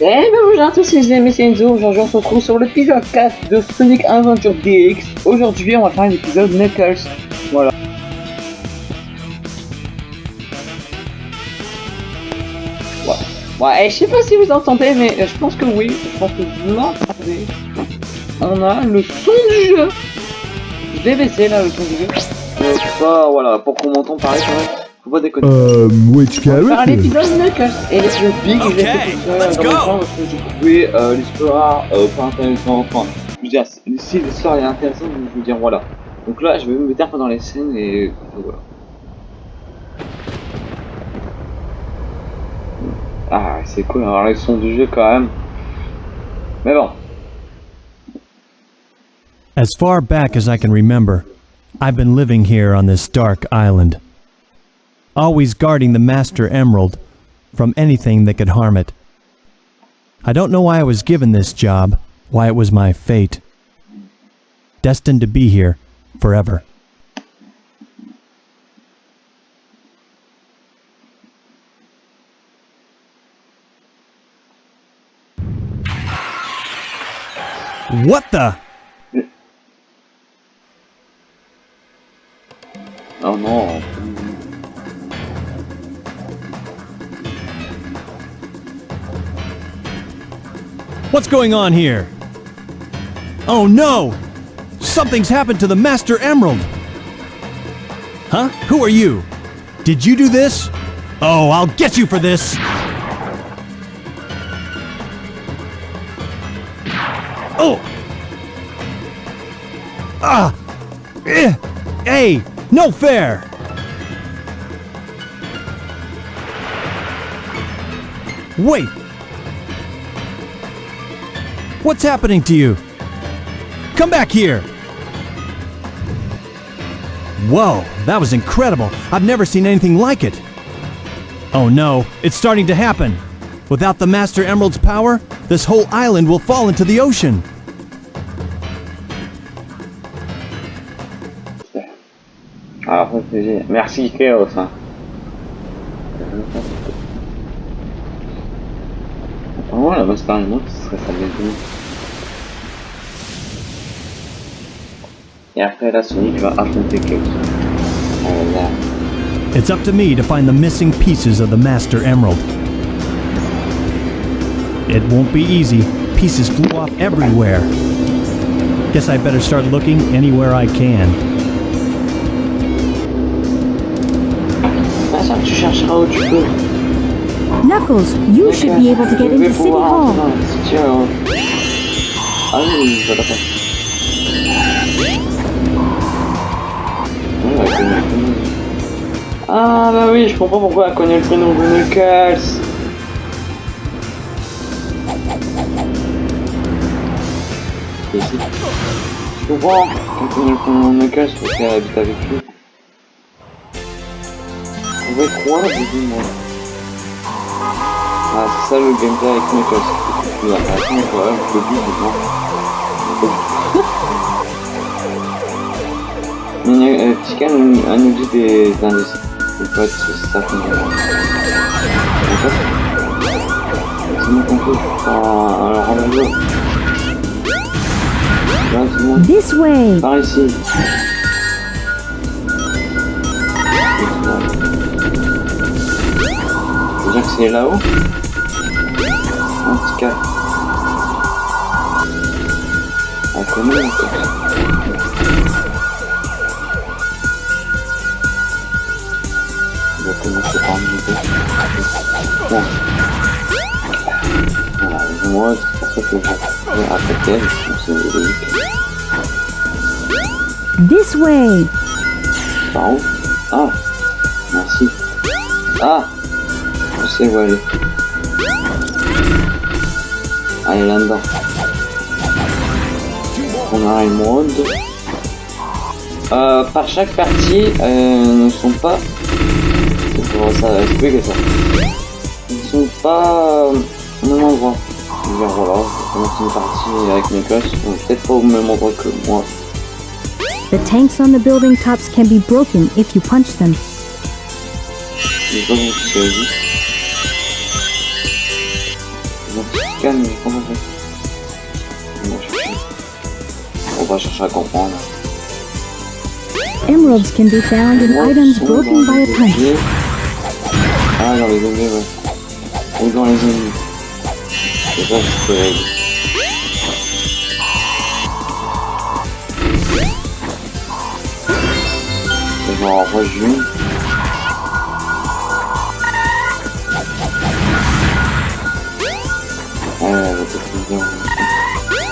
Eh ben bonjour à tous, c'est Zem Senzo. Aujourd'hui, on se retrouve sur l'épisode 4 de Sonic Adventure DX. Aujourd'hui, on va faire un épisode Knuckles. Voilà. Ouais, ouais je sais pas si vous entendez, mais euh, je pense que oui. Je pense que vous l'entendez. On a le son du jeu. Je vais baisser là le son du jeu. Euh, pas, voilà, pour qu'on m'entende pareil quand même. Faut pas déconner. Euh, which On va faire character? l'épisode Knuckles et l'épisode Big, je l'ai fait tout seul let's dans go. le temps parce que j'ai trouvé euh, l'histoire euh, pas intéressante. Enfin, je veux dire, si l'histoire est intéressante, je veux dire, voilà. Donc là, je vais me mettre dans les scènes et voilà. Ah, c'est cool d'avoir les sons du jeu quand même. Mais bon, As far back as I can remember, I've been living here on this dark island, always guarding the Master Emerald from anything that could harm it. I don't know why I was given this job, why it was my fate. Destined to be here forever. What the? oh non. What's going on here? Oh no! Something's happened to the Master Emerald! Huh? Who are you? Did you do this? Oh, I'll get you for this! Oh! Ah! Eh! Hey! No fair! Wait! What's happening to you? Come back here! Whoa, that was incredible. I've never seen anything like it. Oh no, it's starting to happen. Without the Master Emerald's power, this whole island will fall into the ocean. Ah, Génial. Merci Chaos. Hein. Apparemment, la Master ce serait sa maison. Et après, là, Sonic va affronter Chaos. Oh là. It's up to me to find the missing pieces of the Master Emerald. It won't be easy. Pieces flew off everywhere. Guess I better start looking anywhere I can. Ça, tu chercheras où tu peux. Knuckles, you should be able to get into City Hall. Hall. Ah. Ah bah oui, je comprends pourquoi elle connaît le prénom de Knuckles. Je comprends qu'elle connaît le prénom de Knuckles parce qu'elle habite avec lui. On va être roi, j'ai dit moi. Ah, c'est ça le gameplay avec mes choses. Il a pas quoi, je peux maintenant. A nous dit des indices. C'est ça qu'on. C'est mon concours pour un rendez-vous. Par ici. C'est là-haut En tout cas. On connaît en fait. On va commencer par un. Bon. Voilà, moi, c'est pour ça que je vais attaquer c'est logique. This way. Par où? Ah Merci. Ah Aller. Allez là-dedans. On a émeraude. Euh, par chaque partie, euh, ne sont pas... Comment ça expliquer ça Ils sont pas euh, au même endroit. Dire, voilà, je une partie avec mes ils sont peut-être pas au même endroit que moi. The tanks on the building tops can be broken if you punch them. Calme, va chercher. On va chercher à comprendre. Emeralds can be found in items broken by a punch. Ah, dans les ennemis, ouais. Ou dans les ennemis. C'est ça je peux régler. Je m'en renvoie une.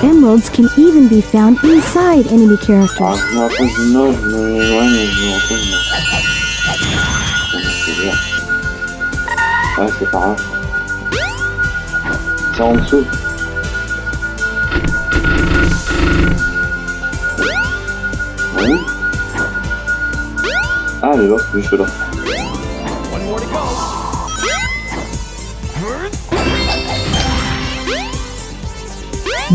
Emeralds can even be found inside enemy characters. Ouais, c'est. C'est en dessous. Oui. Ah, elle est là, juste là.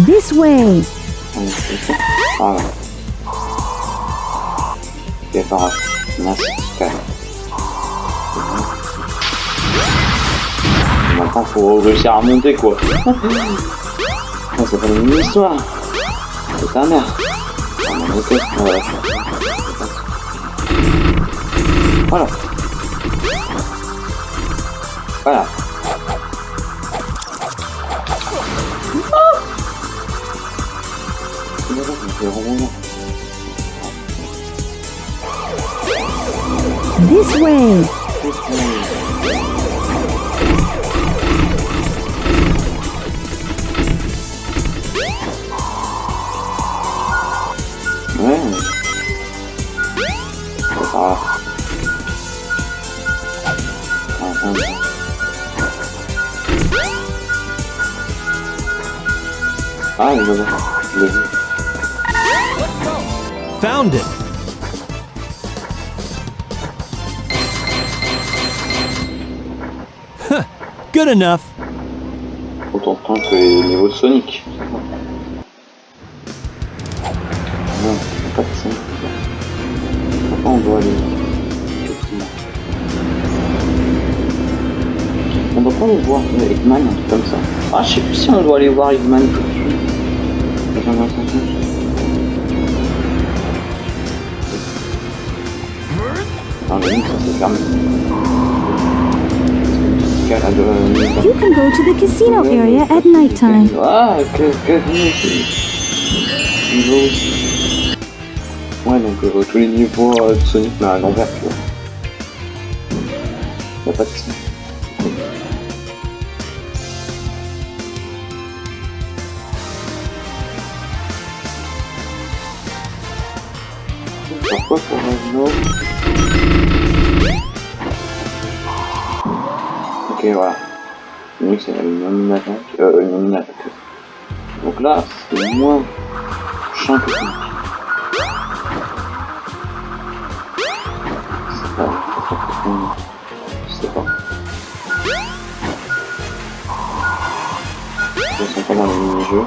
This way! On est fait ça. Ah, là. Ok, pas grave. Maintenant, faut réussir à remonter, quoi. Ah, c'est pas une histoire. C'est ta mère. Voilà. Voilà. Found it! Good enough. Autant de temps que les niveaux de Sonic. Non, pas de son. Pourquoi on doit aller. On doit pas aller voir Eggman, un truc comme ça. Ah, je sais plus si on doit aller voir Eggman tout de suite. Attends, attends, attends. Ligne, ça s'est fermé. You can go to the casino area at nighttime. Ah, que, que Niveau donc euh, tous les niveaux euh, de Sonic, l'envers, tu vois. Y'a pas de Ok, voilà. C'est une attaque. Euh, une attaque. Donc là, c'est moins champ que pas... Je sais pas. Ils sont pas dans les mini-jeux,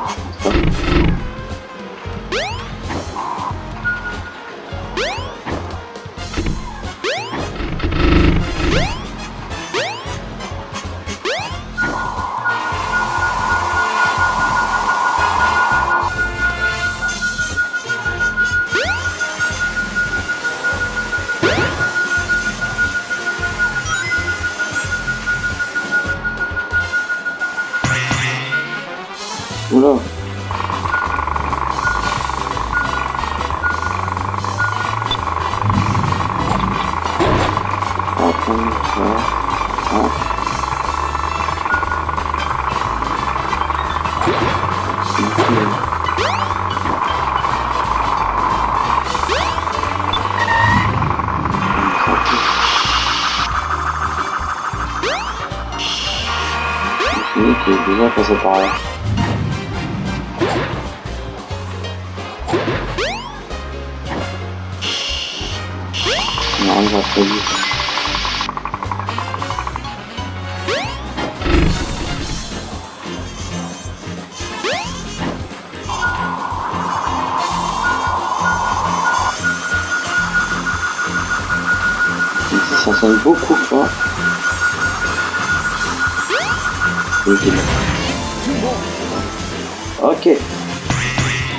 Não já foi isso. Beaucoup fort. Ok.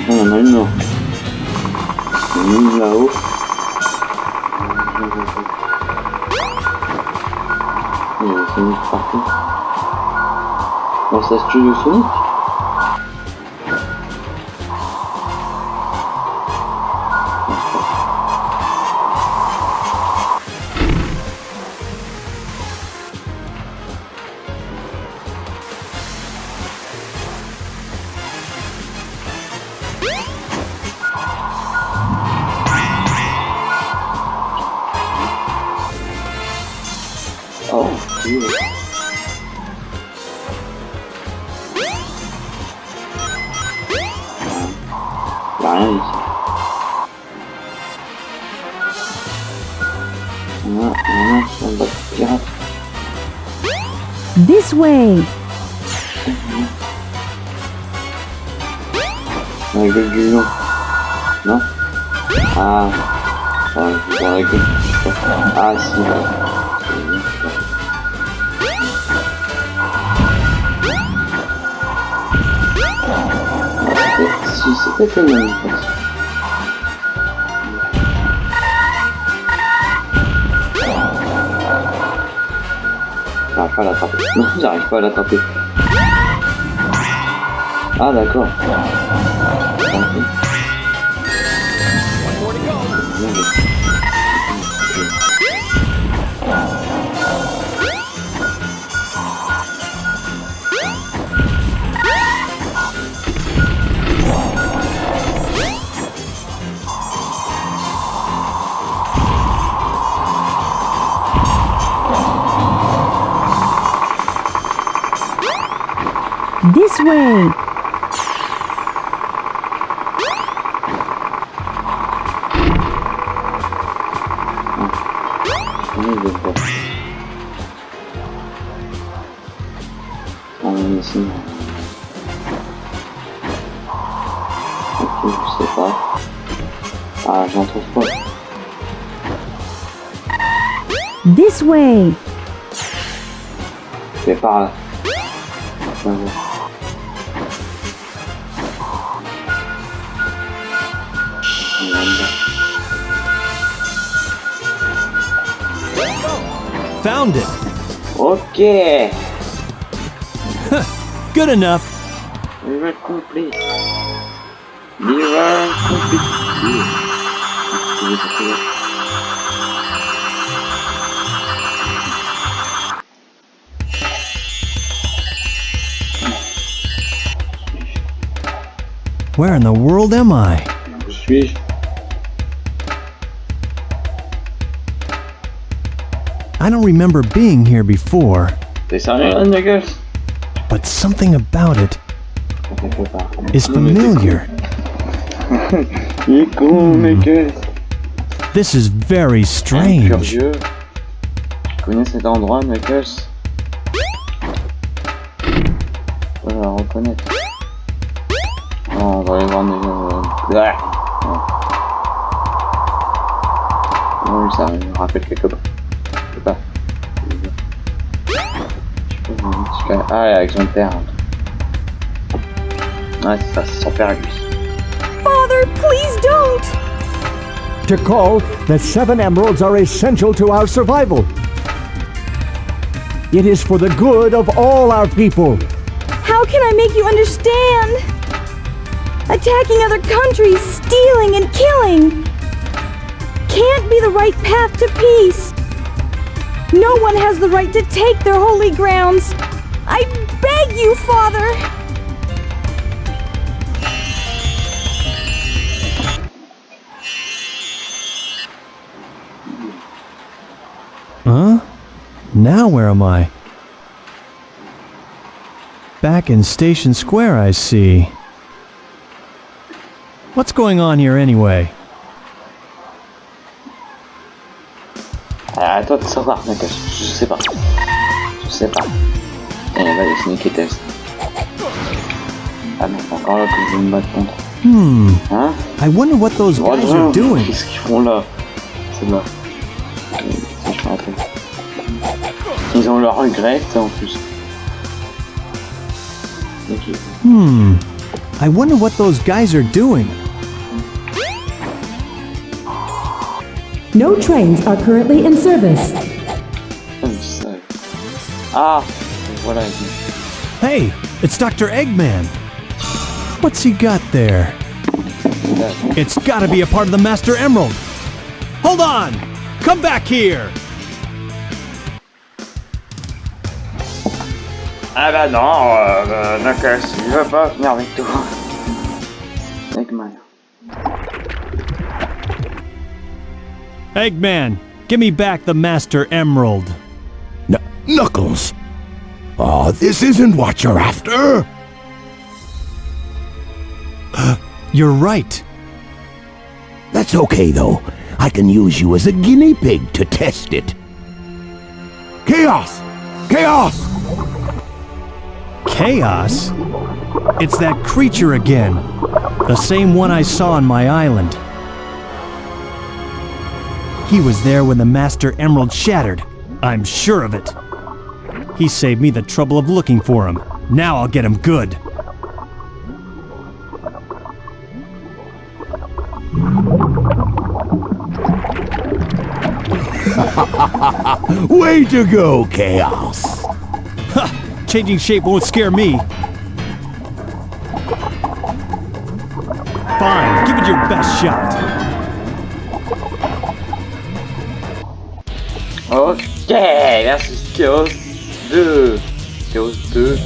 Bon, on en a une. Une là-haut. Il y a Sonic partout. Bon, ça se tue de Sonic J'arrive pas à l'attraper. Non, j'arrive pas à l'attraper. Ah, d'accord. This way. Trouve pas. This way. C'est par là. Found it! Ok. Good enough! River complete. River complete. Where in the world am I? I don't remember being here before, T'es sérieux, Nuggles but something about it On peut pas. is familiar. Il est con, Nuggles This is very strange. Je connais cet endroit, Knuckles. Je peux la reconnaître. Non, on va aller voir Knuckles. Oui, ça me rappelle quelque part. Je peux voir un petit gars. Ah, avec son père. Ouais, c'est ça, c'est son père lui. Father, please don't. to call that seven emeralds are essential to our survival. It is for the good of all our people. How can I make you understand? Attacking other countries, stealing and killing can't be the right path to peace. No one has the right to take their holy grounds. I beg you, Father. Huh? Now where am I? Back in Station Square, I see. What's going on here anyway? À toi de savoir. Je sais pas. Je sais pas. Et va les sneaky test. Ah non, encore là que je vais me battre contre. Hmm, Hein I wonder what those Oh guys are doing. Qu'est-ce qu'ils font là C'est là. Ils ont leur regret en plus. Hmm. I wonder what those guys are doing. No trains are currently in service. Putain, je savais. Ah Voilà. il- Hey, it's Dr. Eggman. What's he got there? It's gotta be a part of the Master Emerald. Hold on! Come back here! Ah bah non, euh, Knuckles, il veut pas venir avec toi. Eggman. Eggman, give me back the Master Emerald. Kn- Knuckles! Oh, this isn't what you're after! You're right. That's okay, though. I can use you as a guinea pig to test it. Chaos! Chaos! Chaos? It's that creature again. The same one I saw on my island. He was there when the Master Emerald shattered. I'm sure of it. He saved me the trouble of looking for him. Now I'll get him good. Way to go, Chaos! Changing shape won't scare me. Fine, give it your best shot. Ok, merci Chaos 2. Chaos 2. Si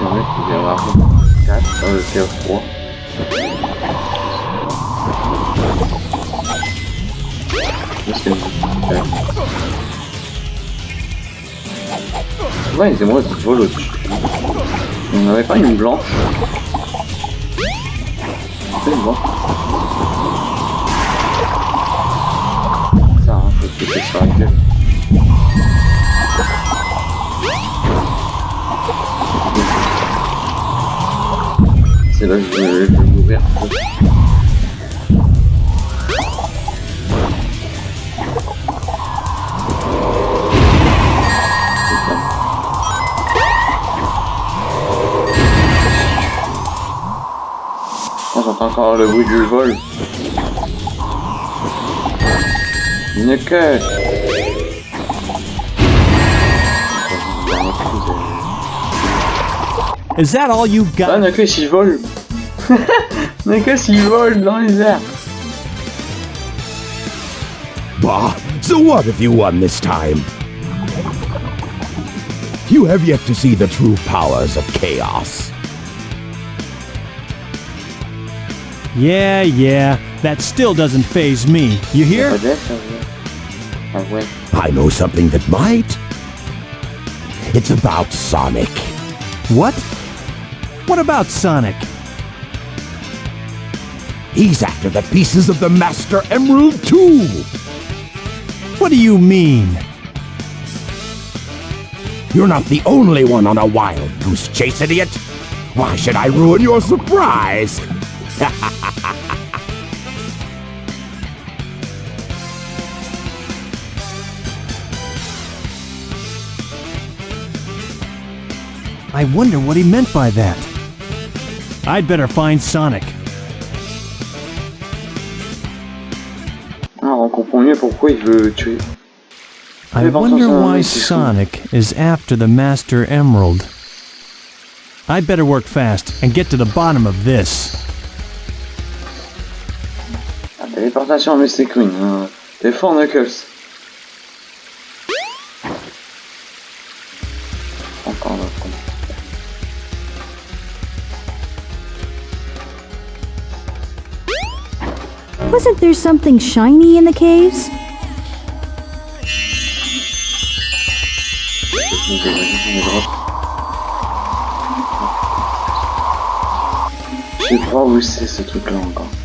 on met, il vient avoir 4 dans le Chaos 3. Ouais, c'est moi qui vole au-dessus. On n'avait pas une blanche C'est bon. Ça, hein, faut que c'est sur la gueule. C'est là que je je vais mourir. J'entends encore le bruit du vol. Knuckles Is that all you Ah, got? Knuckles il vole Knuckles il vole dans les airs Bah, so what if you won this time? You have yet to see the true powers of Chaos. Yeah, yeah. That still doesn't faze me. You hear? Pas d'F, ça veut- ouais. I know something that might. It's about Sonic. What? What about Sonic? He's after the pieces of the Master Emerald too. What do you mean? You're not the only one on a wild goose chase, idiot. Why should I ruin your surprise? I wonder what he meant by that. I'd better find Sonic. Ah, on comprend mieux pourquoi il veut tuer. I wonder ça, ça, why. Sonic is after the Master Emerald. I'd better work fast and get to the bottom of this. Téléportation Mystic Queen. Hein. T'es fort Knuckles. Encore là. Wasn't there something shiny in the caves? Euh. Je sais pas où c'est ce truc là encore.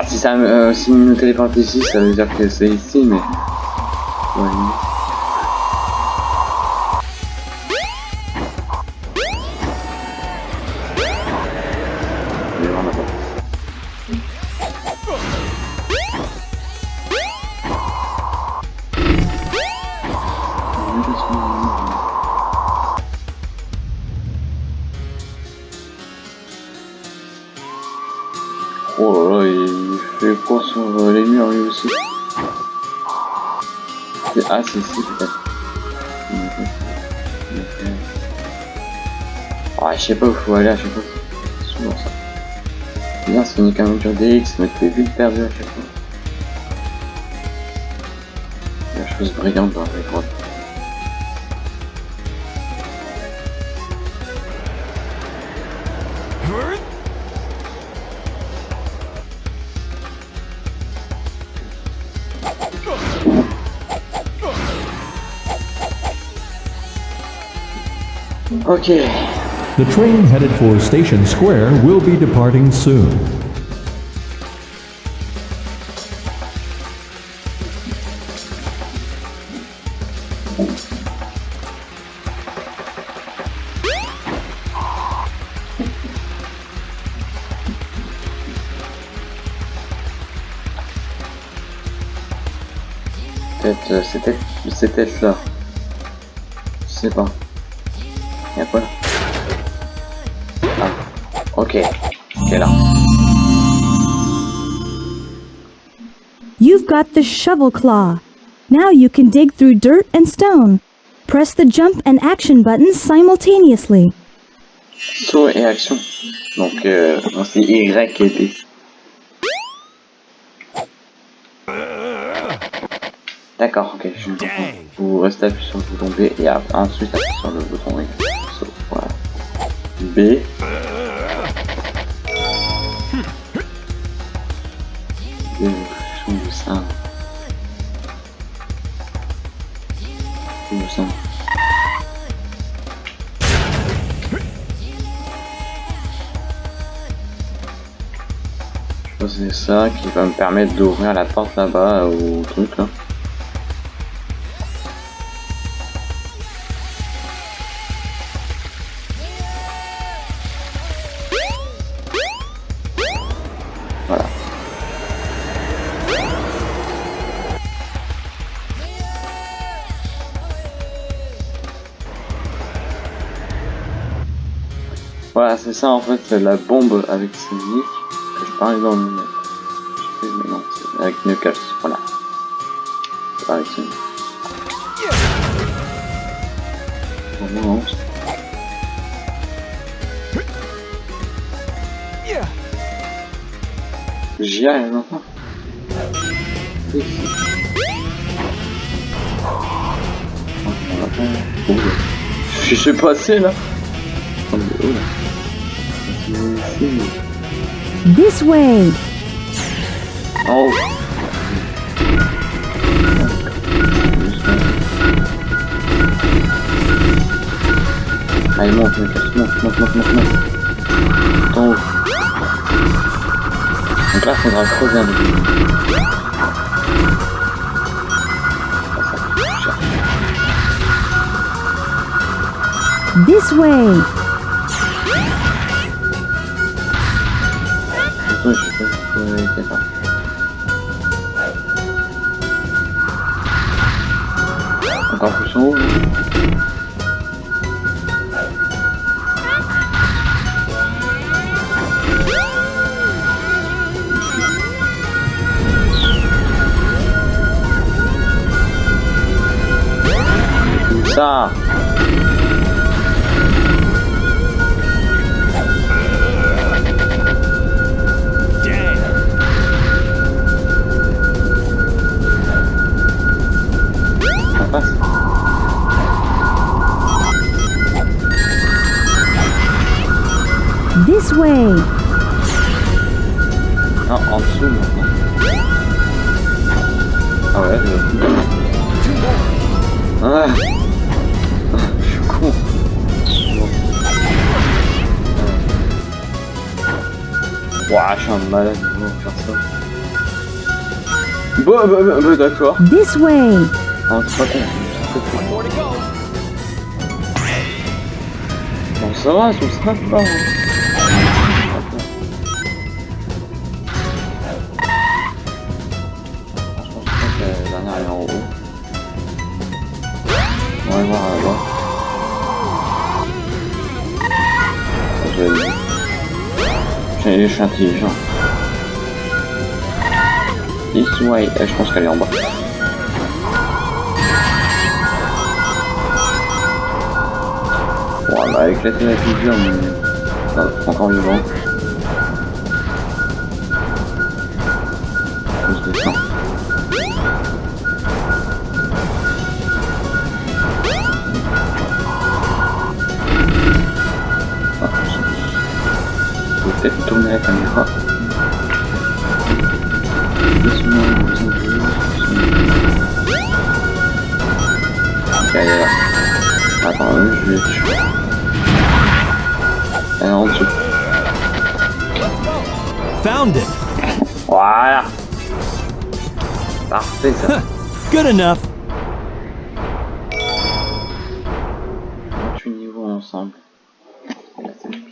Bah si ça euh, si me téléporte ici ça veut dire que c'est ici mais. Je sais pas où faut aller à chaque fois. C'est souvent ça. Bien, Sonic Adventure DX, mais t'es vite perdu à chaque fois. La chose brillante dans les grottes. Ok. The train headed for Station Square will be departing soon. Peut-être, euh. Je sais pas. Y'a quoi là. Ok. Ok là. You've got the shovel claw. Now you can dig through dirt and stone. Press the jump and action buttons simultaneously. Saut et action. Donc, euh, c'est Y et B. D'accord, ok, je Vous restez appuyé sur le bouton B et ensuite appuyez sur le bouton. Saut, voilà. B. qui va me permettre d'ouvrir la porte là-bas au truc là. Voilà. C'est ça en fait, la bombe avec Sonic que je parlais dans le... Mais non, c'est avec Knuckles, voilà. Avec c'est- J'y arrive maintenant. Je suis passé là. Là. This way. Oh. Allez, monte, monte, monte, monte, monte, monte, monte. En haut. Donc là, faudra creuser un peu. This way. Way. Non, en dessous maintenant. Ah ouais, je... Ah Je suis con. Ouah, je suis un malade pour faire ça. Bon, bah, bah, bah, d'accord. This way. Non, c'est pas con. pas. Bon, ça va, tout ça va. hein. je suis intelligent. This euh, je pense qu'elle est en bas. Voilà, éclater la figure, mais... Euh, encore vivant. Parfait ça Good enough! 28 niveaux ensemble.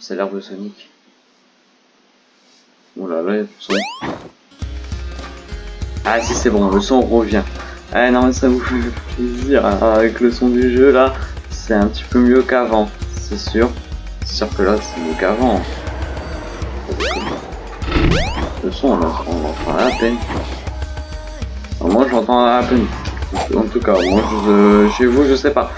C'est l'arbre de Sonic. Oh là là, le son. Ah si c'est bon, le son revient. Ah non mais ça vous fait plaisir. hein, Avec le son du jeu là, c'est un petit peu mieux qu'avant. C'est sûr. C'est sûr que là c'est mieux qu'avant. Le son là, on l'entend à peine. Enfin, moi j'entends à peine. En tout cas, moi je, chez vous je sais pas.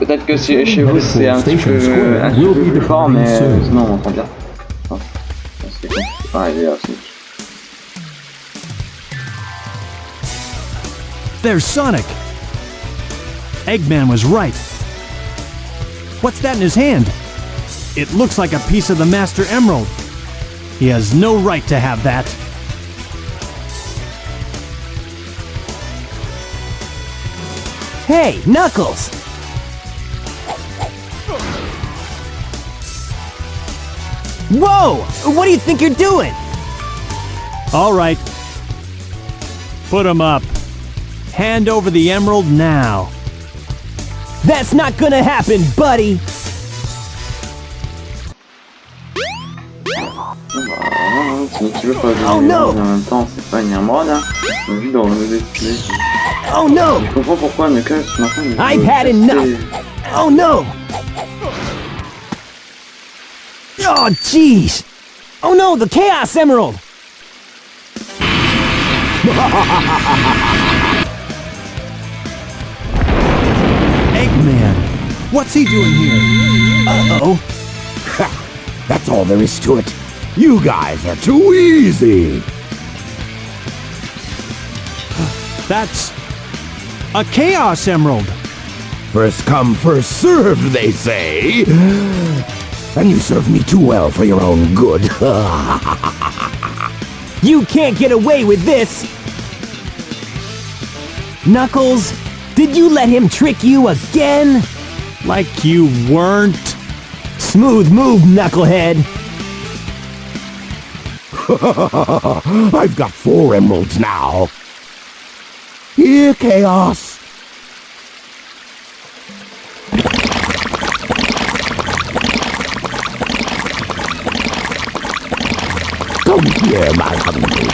Peut-être que si- chez vous c'est un petit peu, un petit peu plus fort, mais euh, sinon on entend bien. Ah. Ah, il est là, Sonic. There's Sonic! Eggman was right. What's that in his hand? It looks like a piece of the Master Emerald. He has no right to have that. Hey, Knuckles! Whoa! What do you think you're doing? All right. Put him up. Hand over the emerald now. That's not gonna happen, buddy! Ah, Sonic il veut pas de Oh, no. Oh no! Je comprends pourquoi I've had enough. Oh no! Oh jeez! Oh no, the Chaos Emerald! Eggman! What's he doing here? Uh-oh. That's all there is to it. You guys are too easy. That's a Chaos Emerald. First come, first served, they say. And you serve me too well for your own good. You can't get away with this! Knuckles, did you let him trick you again? Like you weren't. Smooth move, Knucklehead! I've got four emeralds now. Here, Chaos. Come here, my hungry.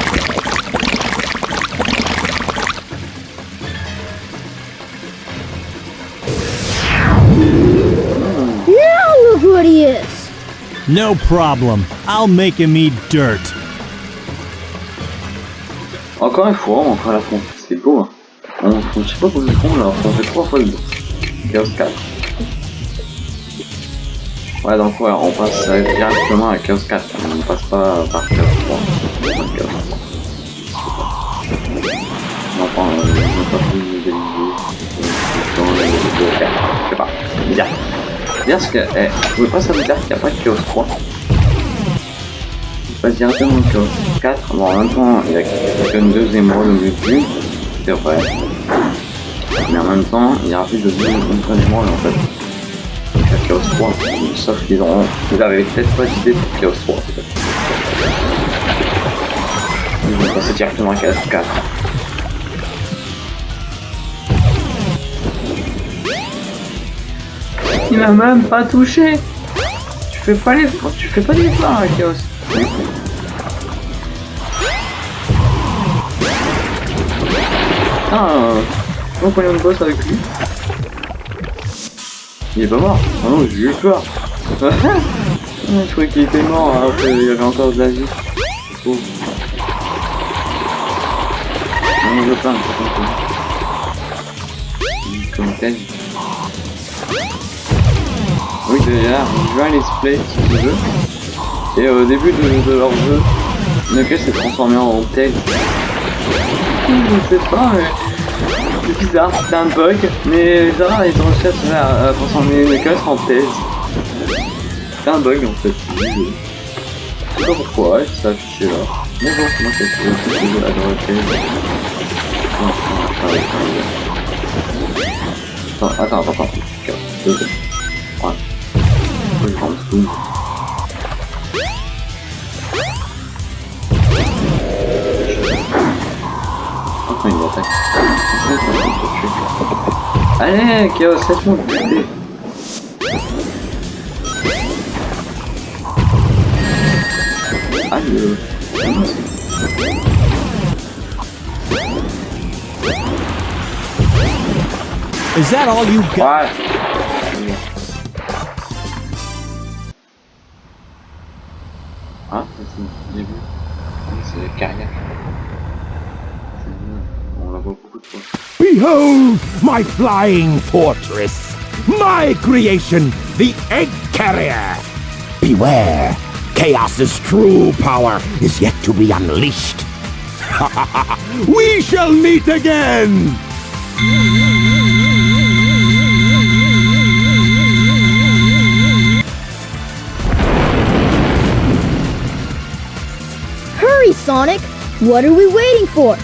Now look what he is. No problem. I'll make him eat dirt. Encore une fois, on fera l'affront. C'est beau. Hein. On, on, sais pas pour le on l'a affronté trois fois le boss. Chaos 4. Ouais, donc ouais, on passe directement à Chaos 4. On ne passe pas par Chaos 3. On passe Chaos 3. Non, enfin, euh, pas le niveau 4. Je sais pas. Bizarre. Bizarre parce que, eh, je pouvais pas ça veut dire qu'il n'y a pas de Chaos 3. Il passe directement au Chaos 4. Bon, en même temps, il y a qu'une deuxième rôle au début. C'est vrai. Mais en même temps, il y a plus de deux troisième rôle en fait. Donc, Chaos 3. Sauf qu'ils ont. Ils avaient peut-être pas d'idée pour Chaos 3 peut-être. Ils vont passer directement à Chaos 4. Il m'a même pas touché. Tu fais pas les, tu fais pas d'efforts à Chaos. Ah, euh, donc on est en boss avec lui. Il est pas mort. Ah non, j'ai eu peur. Je croyais qu'il était mort, alors qu'il avait encore de la vie. Oh. j'en veux plein. Comme tel. Oui, déjà, je veux un let's play veux. Et au début de, leur jeu, Knuckles s'est transformé en tel. Je sais pas, mais c'est bizarre, c'était un bug, mais Zara est euh, en chat là pour s'en une en thèse. C'est un bug en fait. Je sais pas pourquoi, il là. Bonjour, comment ça se fait Je vais adorer thèse. Attends, attends, attends, attends. Ouais. Je vais prendre tout. Allez, Chaos, laisse-moi le buter. Aïe. Is that all you got? Ah, c'est le début. C'est carrière. On la voit beaucoup de fois. Behold my flying fortress, my creation, the Egg Carrier. Beware, Chaos's true power is yet to be unleashed. we shall meet again! Hurry, Sonic! What are we waiting for?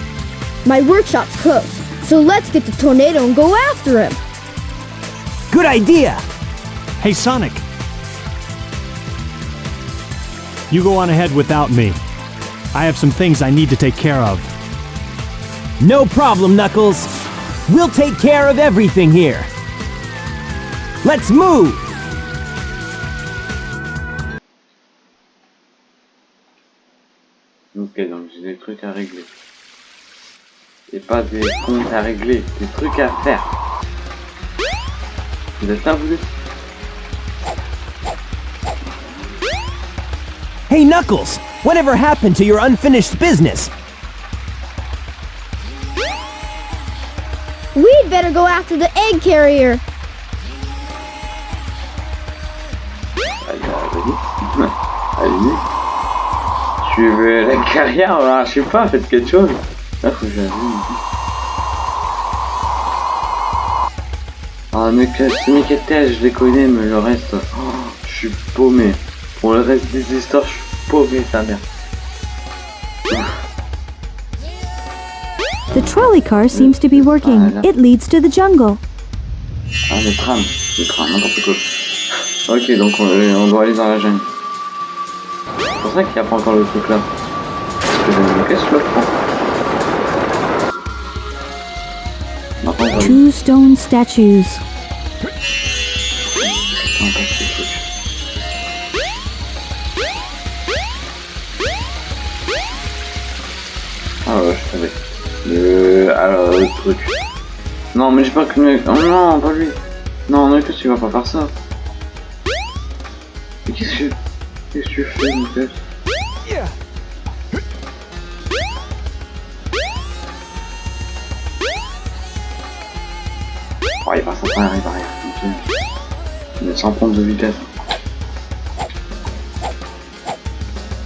My workshop's closed, so let's get the tornado and go after him. Good idea! Hey, Sonic! You go on ahead without me. I have some things I need to take care of. No problem, Knuckles. We'll take care of everything here. Let's move! Ok, donc j'ai des trucs à régler. Et pas des comptes à régler, des trucs à faire. Vous êtes là, vous êtes Hey, Knuckles! Whatever happened to your unfinished business? We'd better go after the egg carrier. Allez, allez, allez. Je vais la carrière, alors, je sais pas, faites quelque chose. Là, faut que j'avoue. Ah, mais que Sonic et Tails, je les connais, mais le reste, oh, je suis paumé. Pour le reste des histoires, je suis paumé, ta mère. The trolley car seems to be working. It leads to the jungle. Ah, le tram, le tram, n'importe quoi. Ok, donc on, on doit aller dans la jungle. C'est pour ça qu'il n'y a pas encore le truc là. Parce que je qu'est-ce que je le prends Two stone statues. Ah je savais. Le... Alors, le truc. Non, mais j'ai pas que... Oh non, pas lui. Non, non, que tu vas pas faire ça? Mais qu'est-ce que... Qu'est-ce que tu fais, mon tête croyais pas ça pas la barrière. Mais sans prendre de vitesse.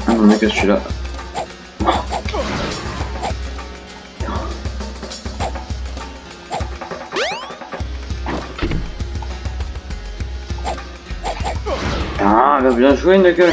Ah non, mais que je suis là. Ah, bien joué, Knuckles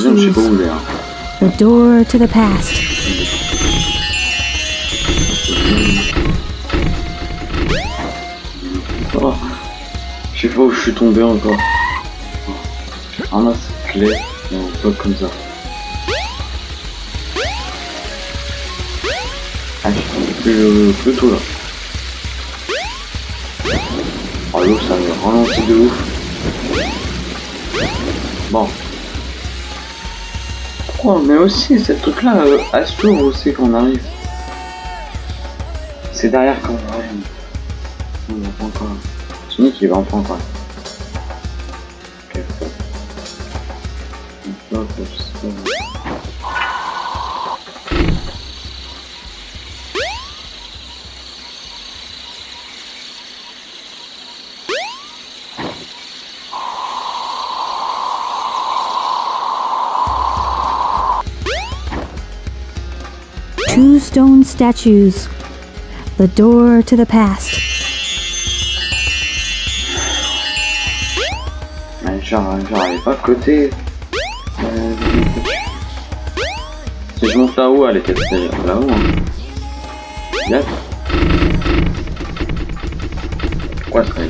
je sais pas où il est. Hein. The door to the past. Oh. Je sais pas où je suis tombé encore. Ah là, c'est clé. Non, pas comme ça. Ah, je suis plus, euh, plutôt là. Oh, l'eau, ça me ralentit de ouf. Oh, mais aussi, cette truc là, à ce tour, où c'est qu'on arrive C'est derrière qu'on arrive. On va pas encore. Sonic, il va en prendre quoi. Statues. The door to the past. Elle est pas à côté. Si je monte là-haut, elle était là-haut. Hein. Pourquoi ouais.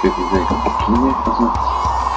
Que vous avez continué.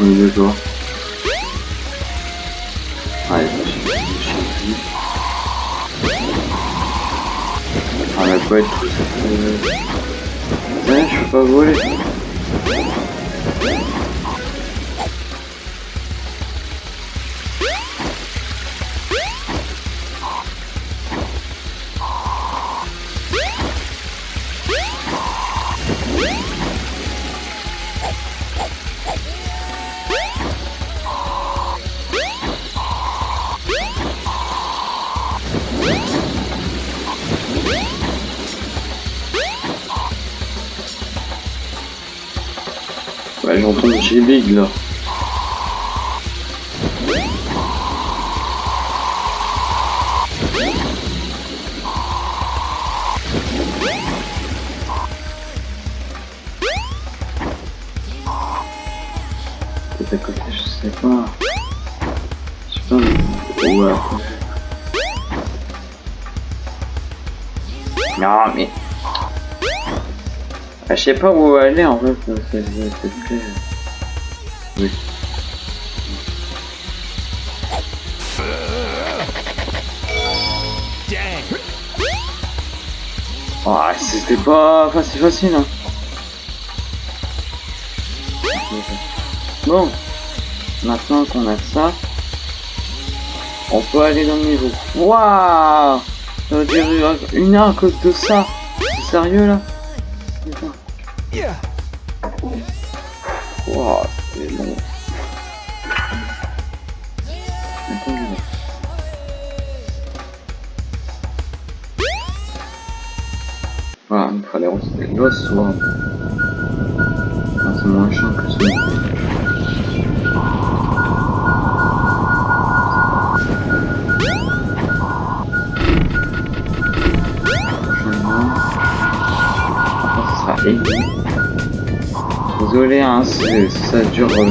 au milieu de toi. Allez, Ah, mais faut être tout ça. je peux pas voler. Sais pas où aller en fait. très- Oui. Ah, c'était pas facile facile hein. Bon, maintenant qu'on a ça, on peut aller dans le niveau. Waouh Ça veut dire une cause de ça. Sérieux là? Waouh, c'est long. Voilà, il fallait retirer l'os, soit. Ah, c'est moins chiant que Si ça dure. euh.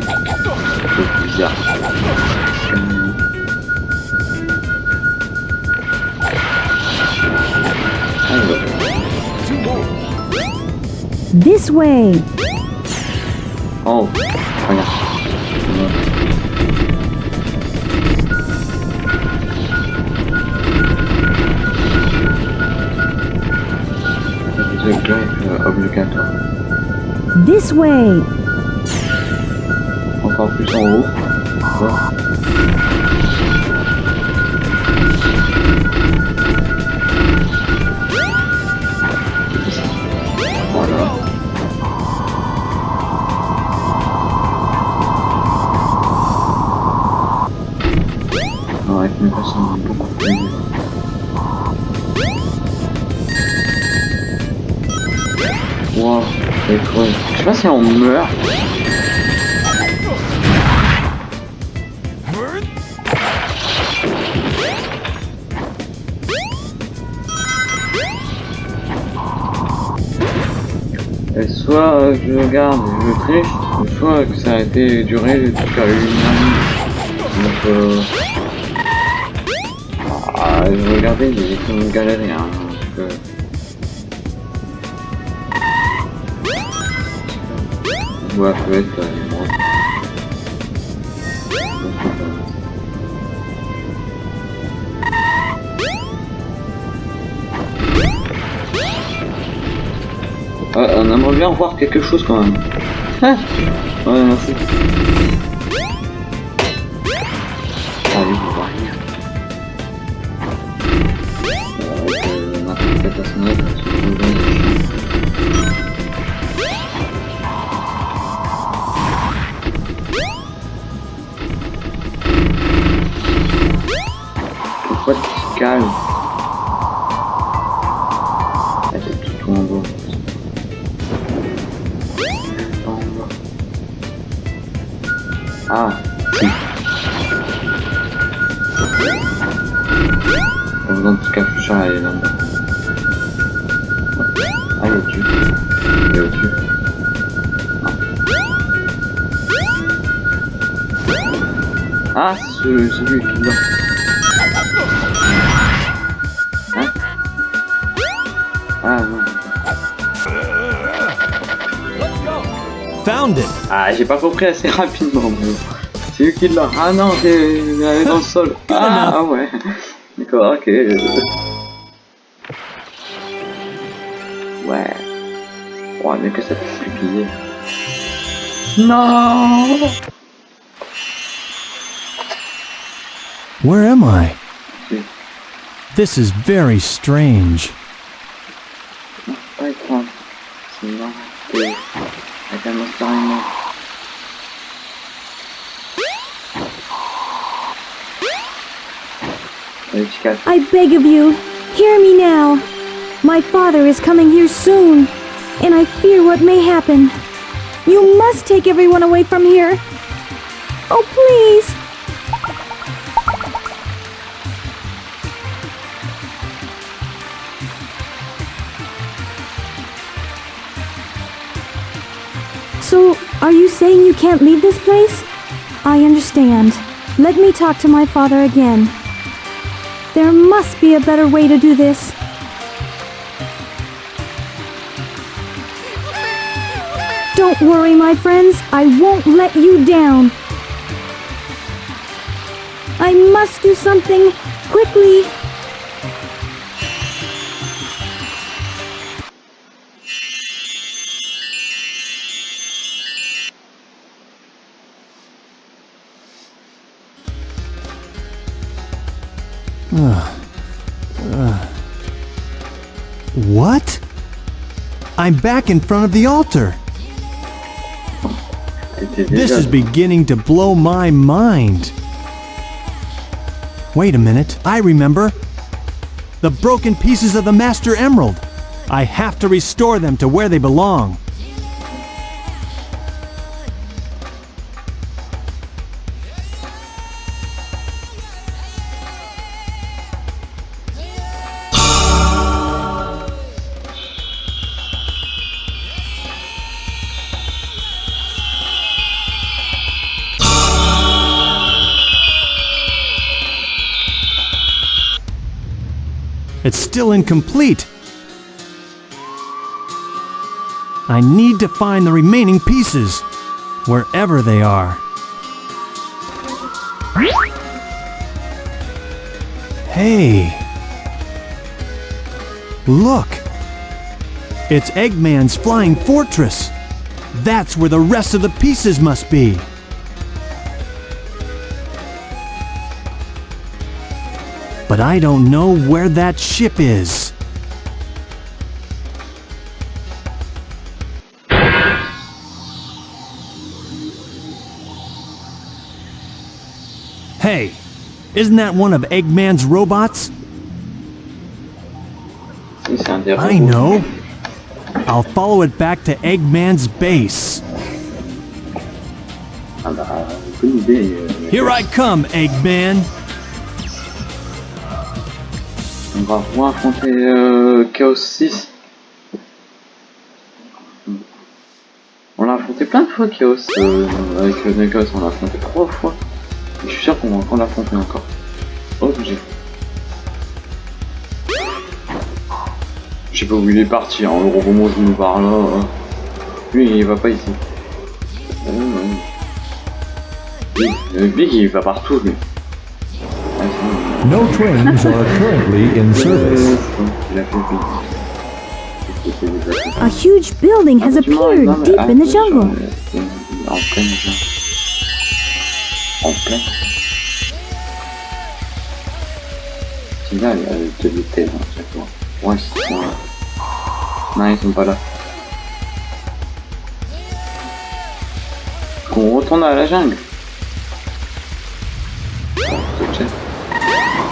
C'est bizarre. Hum. Alors. This way. Way. Si on meurt. Et soit euh, je garde, je triche, soit que ça a été duré jusqu'à une année. Donc euh... Ah, je regardais, j'ai comme galéré, hein, donc euh... Ouais, peut-être, euh, moi. Ouais, on aimerait bien voir quelque chose quand même. Ah ouais, merci. C'est ce- celui qui l'a. Hein Ah non. Found it. Ah, j'ai pas compris assez rapidement. C'est lui qui l'a. Ah non, c'est dans le sol. Ah, ah ouais. D'accord, ok. Ouais. Oh, mais que ça fait flipper. Non Where am I? This is very strange. Pas étrange. Sinon, t'es avec un monstre animal. Allez. I beg of you, hear me now. My father is coming here soon, and I fear what may happen. You must take everyone away from here. Oh, please. So, are you saying you can't leave this place? I understand. Let me talk to my father again. There must be a better way to do this. Don't worry, my friends. I won't let you down. I must do something quickly. I'm back in front of the altar. This is beginning to blow my mind. Wait a minute, I remember. The broken pieces of the Master Emerald. I have to restore them to where they belong. Still incomplete. I need to find the remaining pieces, wherever they are. Hey! Look! It's Eggman's flying fortress. That's where the rest of the pieces must be. But I don't know where that ship is. Hey, isn't that one of Eggman's robots? I know. I'll follow it back to Eggman's base. Here I come, Eggman. On va affronter euh, Chaos 6. On l'a affronté plein de fois Chaos. euh, avec le Chaos, on l'a affronté trois fois. Je suis sûr qu'on va encore l'affronter encore. Obligé. Je sais pas où il est parti, hein, le robot monstre nous parle là. hein. Lui il va pas ici. Euh. Big, euh, il va partout lui. No trains are currently in service. Il a huge building has appeared deep in the jungle. En plein jungle. En plein. C'est là, il y a de l'hôtel à chaque fois. Ouais, c'est ça. Non, ils sont pas là. Qu'on retourne à la jungle. Ok.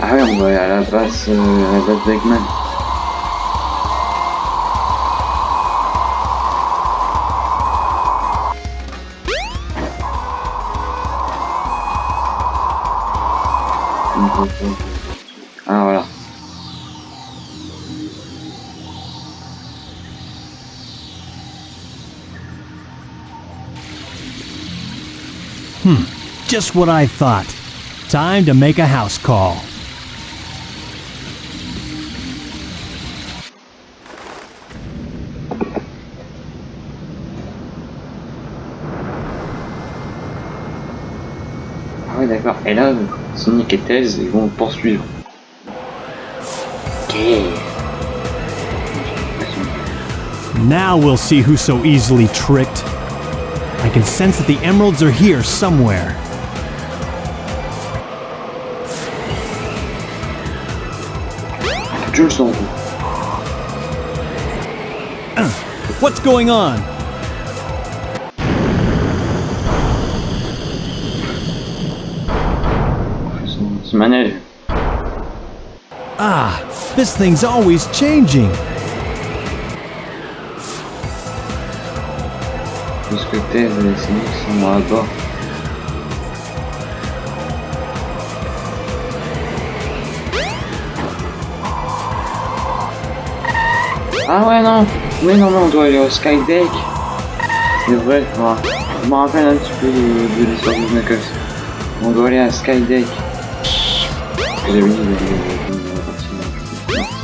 Ah ouais, on va aller Just what I thought. Time to make a house call. Ah ouais, d'accord. Et là, Sonic et Tails, ils vont poursuivre. Ok. Now we'll see who's so easily tricked. I can sense that the emeralds are here somewhere. Je le sens. What's going on? Ce manège. Ah, this thing's always changing. Puisque Tails et Sonic sont Ah ouais non Mais non mais on doit aller au Skydeck C'est vrai, moi. je me rappelle un petit peu de, l'histoire de Knuckles. On doit aller à Skydeck. J'avais dit de la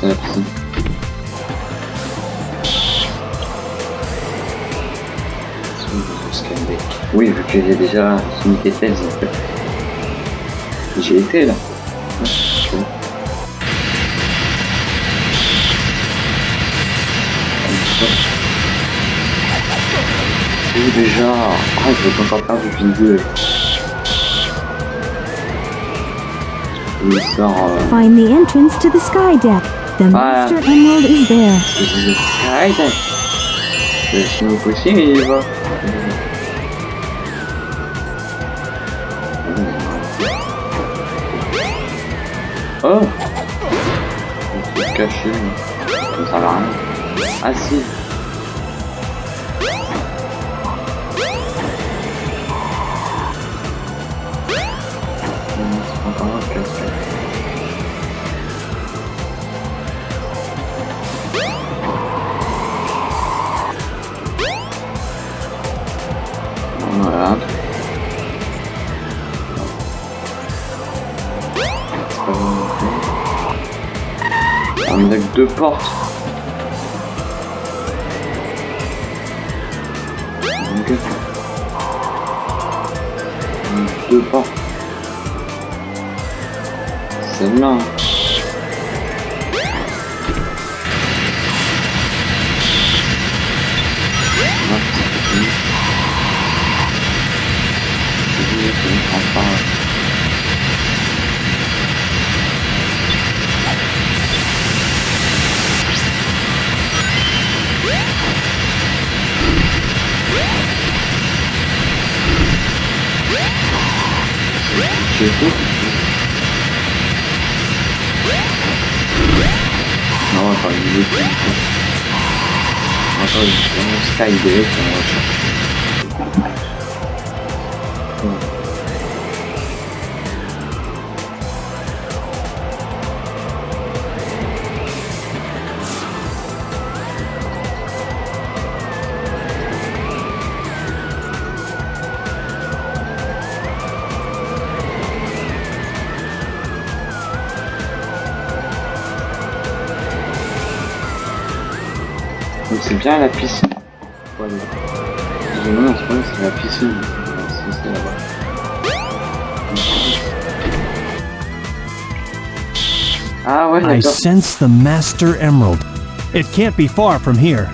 c'est la. Oui, vu que j'ai déjà Sonic et Tails en fait. J'ai été là. Déjà. Ah, je veux encore faire du vidéo. Il sort. Euh, Find the entrance to the sky deck. The Voilà. Master Emerald is there. le Skydeck. C'est si possible, il va. Oh caché, ça sert à rien. Ah si de porte. Donc, deux portes. Celle-là. Ah, c'est fini. C'est fini, c'est. Não, rapaz, não Nossa, vamos cair direito, né? nossa. Bien la piscine. Moment c'est la piscine. C'est là-bas. Ah ouais, I sense the Master Emerald. It can't be far from here.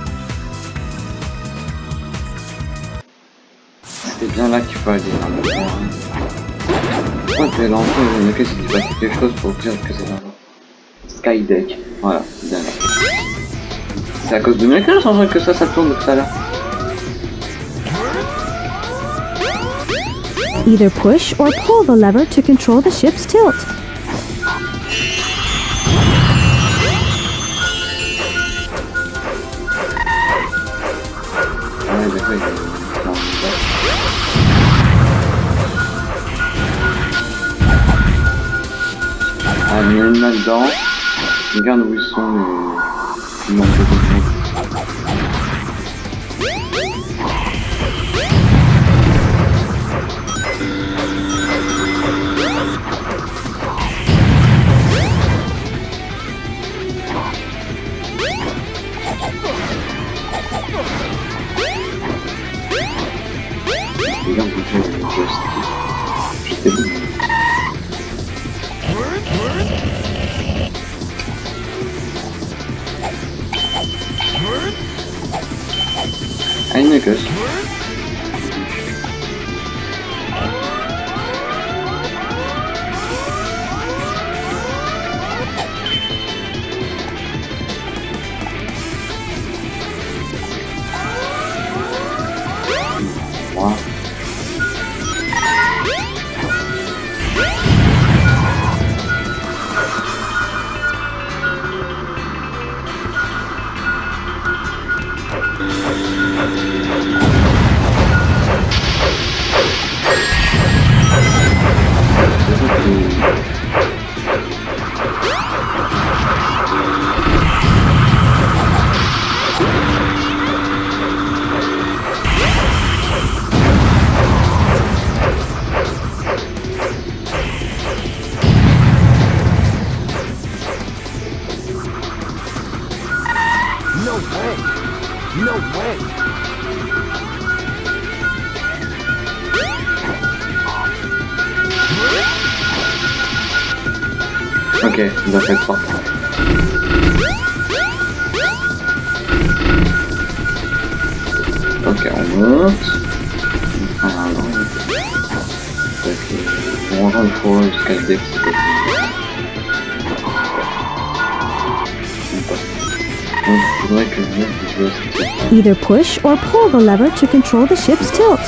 C'est bien là qu'il faut aller. Pourquoi t'es faire quelque chose pour dire que c'est. Skydeck. Voilà, c'est bien là. C'est à cause de mes cœurs, sans que ça, ça tourne tout à l'heure. Either push or pull the lever to control the ship's tilt. Ah mais là-dedans, regarde où ils sont les... Много людей. Either push or pull the lever to control the ship's tilt.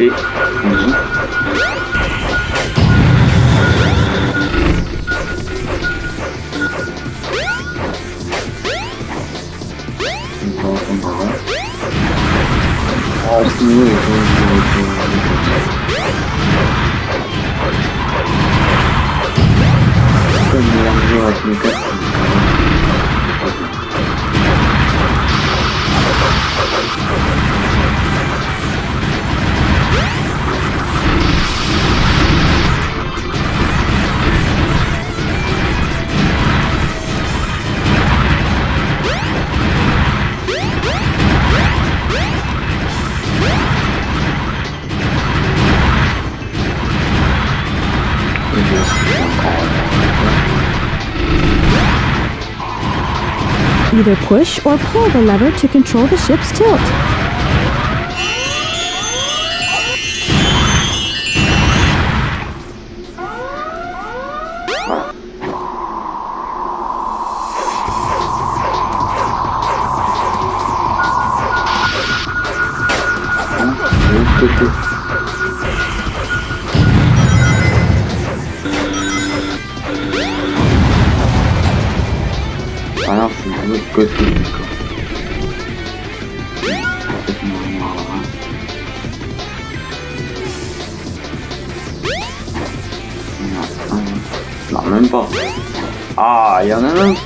it Push or pull the lever to control the ship's tilt.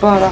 пара.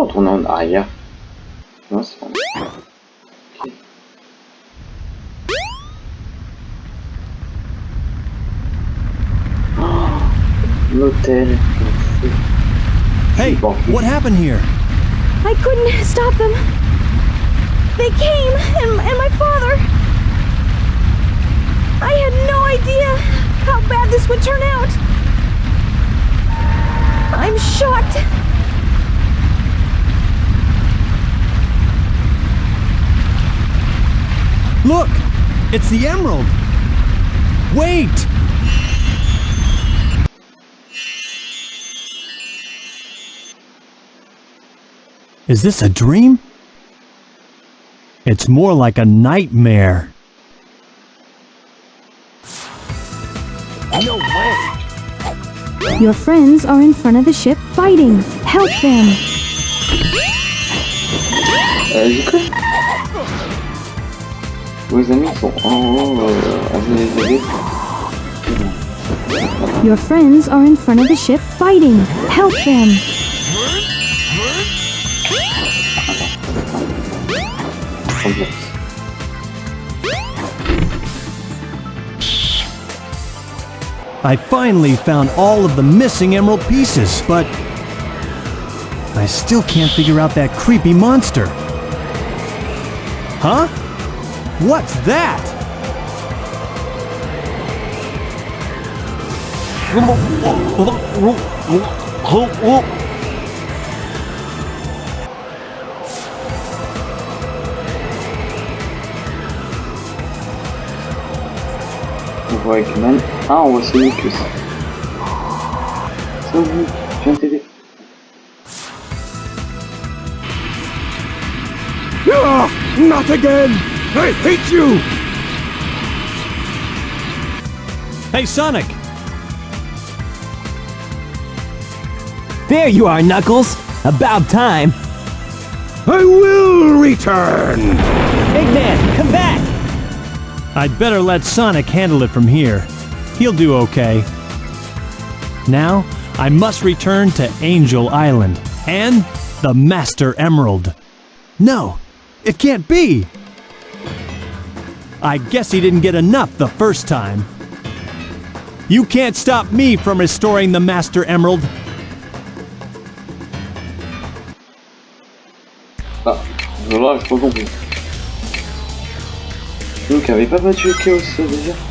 Est-ce qu'on peut retourner en Non, c'est bon. Ok. Oh, L'hôtel. Hey, what happened here? I couldn't stop them. They came, and, and my father. I had no idea how bad this would turn out. I'm shocked. Look! It's the emerald! Wait! Is this a dream? It's more like a nightmare. No way! Your friends are in front of the ship fighting. Help them. Uh, J'ai cru. Vos amis sont en haut, euh, à vous les aider. Your friends are in front of the ship fighting. Help them. I finally found all of the missing emerald pieces, but I still can't figure out that creepy monster. Huh? What's that? On voit Eggman. Ah, on voit Sonic aussi. Sonic, je viens t'aider. Ah, not again! I hate you! Hey, Sonic! There you are, Knuckles! About time! I will return! Big man, come back! I'd better let Sonic handle it from here. He'll do okay. Now, I must return to Angel Island and the Master Emerald. No, it can't be! I guess he didn't get enough the first time. You can't stop me from restoring the Master Emerald. Ah, voilà, j'ai pas compris. Donc, avait pas battu Chaos déjà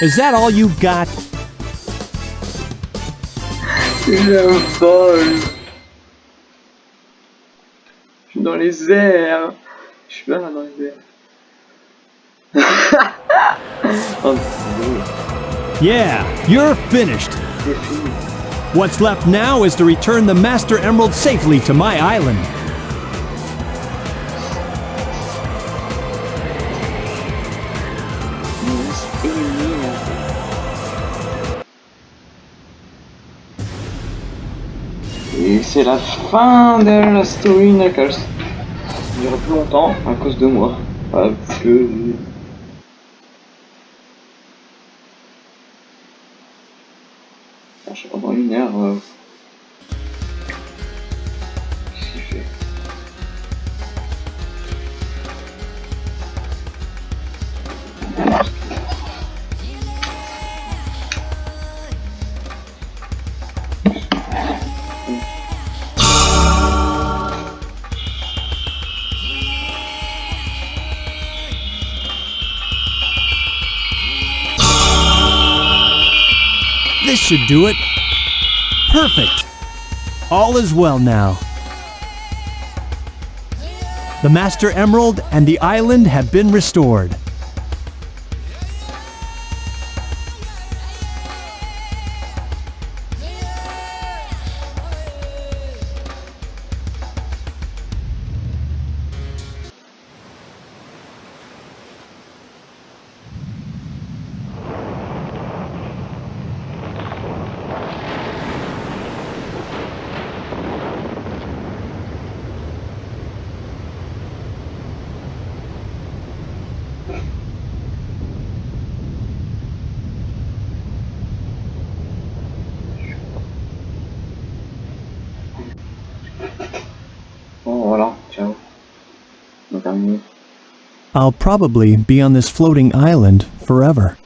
Is that all you've got? He's having fun. Je suis dans les airs. Je suis là dans les airs. yeah, you're finished. What's left now is to return the Master Emerald safely to my island. c'est la fin de la story Knuckles. Ça dure plus longtemps à cause de moi. Parce que. Ah, je sais pas, dans une heure. Euh, should do it. Perfect. All is well now. The Master Emerald and the island have been restored. I'll probably be on this floating island forever.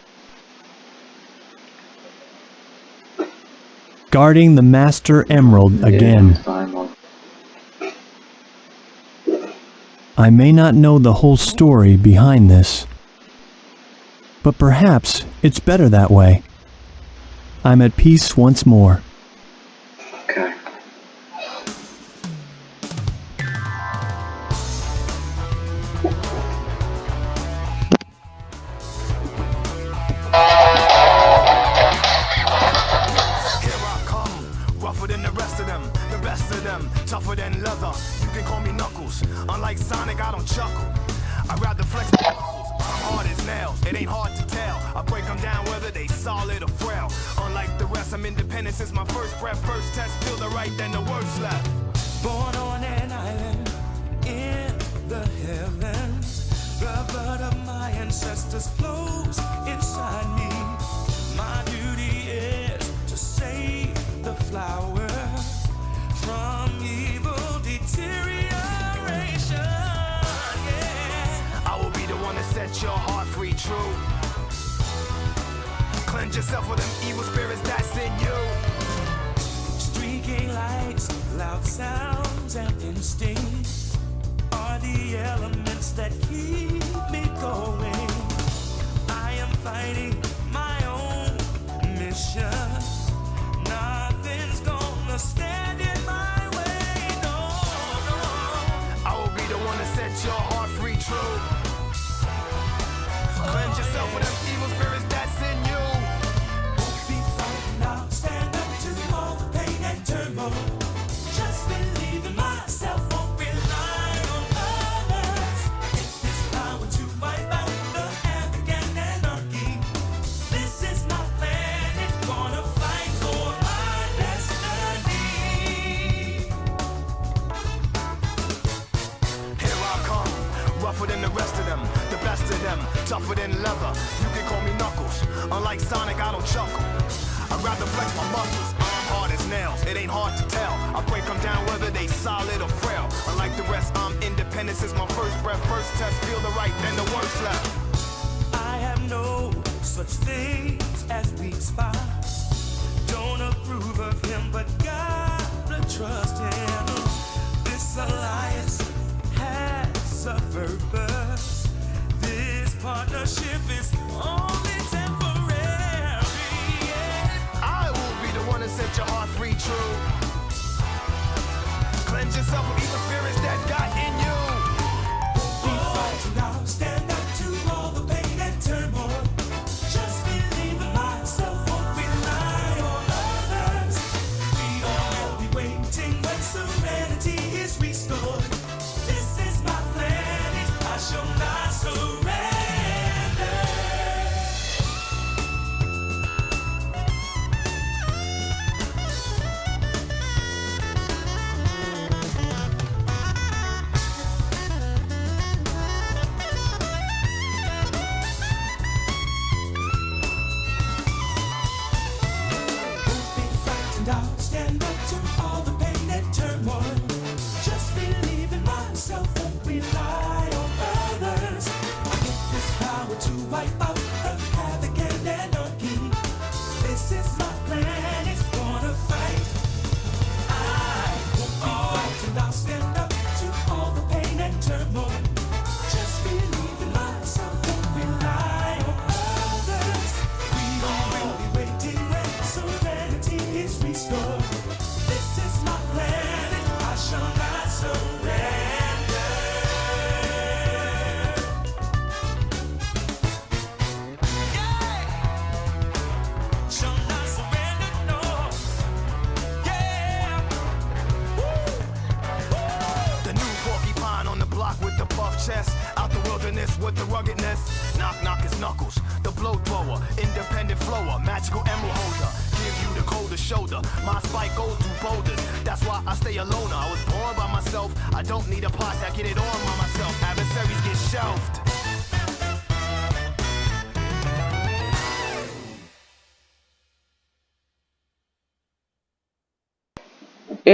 Guarding the Master Emerald again. I may not know the whole story behind this, but perhaps it's better that way. I'm at peace once more. partnership is only temporary. I will be the one to set your heart free, true. Cleanse yourself of evil spirits that got in you.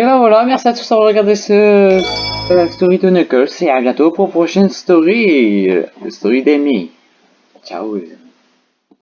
Et là voilà, merci à tous d'avoir regardé ce euh, la story de Knuckles et à bientôt pour prochaine story, euh, la story d'Amy. Ciao